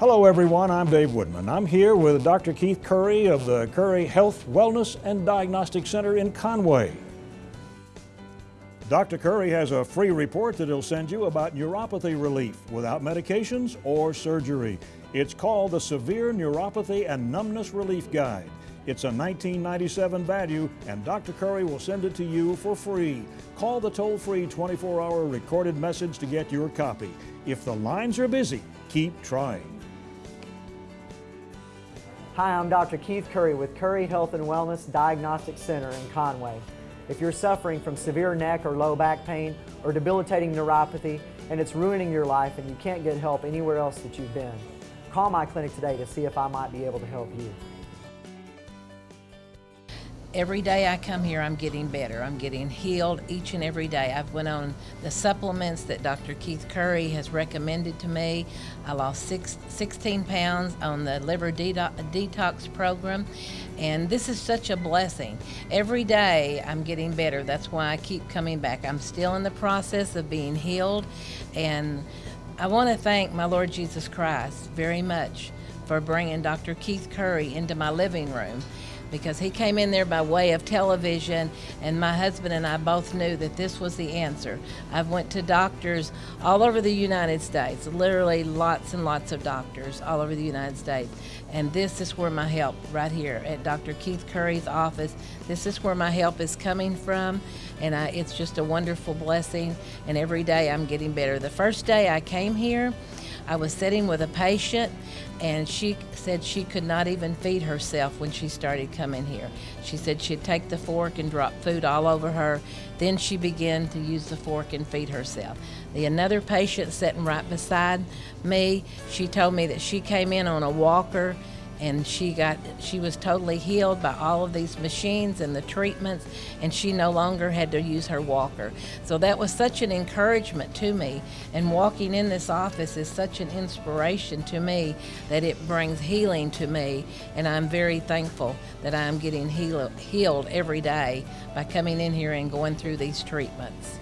Hello everyone, I'm Dave Woodman. I'm here with Dr. Keith Curry of the Curry Health, Wellness and Diagnostic Center in Conway. Dr. Curry has a free report that he'll send you about neuropathy relief without medications or surgery. It's called the Severe Neuropathy and Numbness Relief Guide. It's a 1997 value and Dr. Curry will send it to you for free. Call the toll-free 24-hour recorded message to get your copy. If the lines are busy, keep trying. Hi, I'm Dr. Keith Curry with Curry Health and Wellness Diagnostic Center in Conway. If you're suffering from severe neck or low back pain or debilitating neuropathy and it's ruining your life and you can't get help anywhere else that you've been, call my clinic today to see if I might be able to help you. Every day I come here, I'm getting better. I'm getting healed each and every day. I've went on the supplements that Dr. Keith Curry has recommended to me. I lost six, 16 pounds on the liver detox program, and this is such a blessing. Every day I'm getting better. That's why I keep coming back. I'm still in the process of being healed, and I want to thank my Lord Jesus Christ very much for bringing Dr. Keith Curry into my living room because he came in there by way of television and my husband and I both knew that this was the answer. I've went to doctors all over the United States, literally lots and lots of doctors all over the United States. And this is where my help right here at Dr. Keith Curry's office. This is where my help is coming from and I, it's just a wonderful blessing and every day I'm getting better. The first day I came here, I was sitting with a patient and she said she could not even feed herself when she started coming here. She said she'd take the fork and drop food all over her. Then she began to use the fork and feed herself. The another patient sitting right beside me, she told me that she came in on a walker and she got she was totally healed by all of these machines and the treatments and she no longer had to use her walker. So that was such an encouragement to me and walking in this office is such an inspiration to me that it brings healing to me and I'm very thankful that I'm getting heal, healed every day by coming in here and going through these treatments